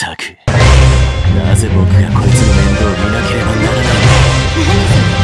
ったく。なぜ僕がこいつの面倒を見なければならない何それ？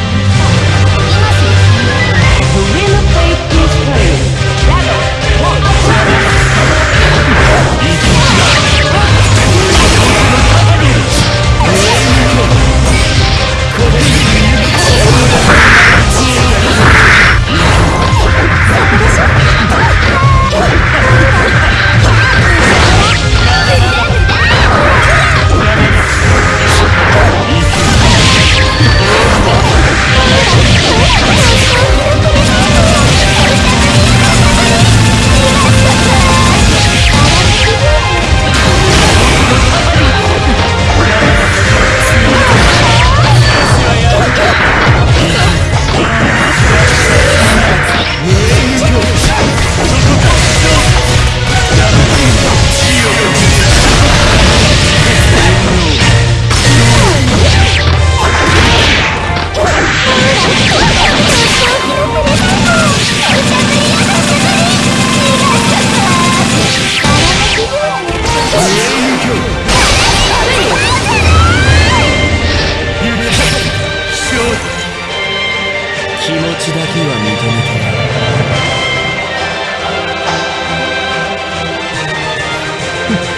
気持ちだけは認めてやる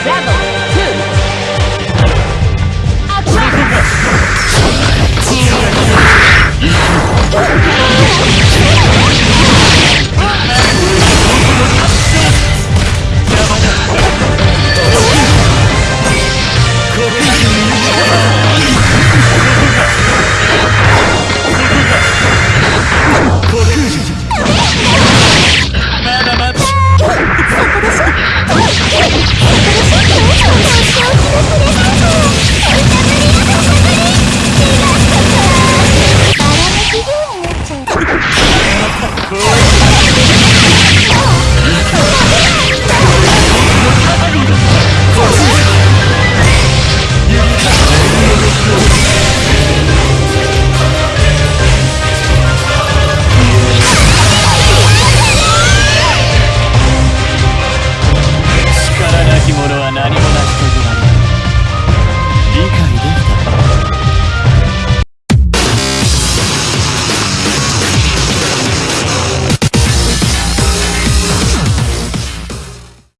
ブラボ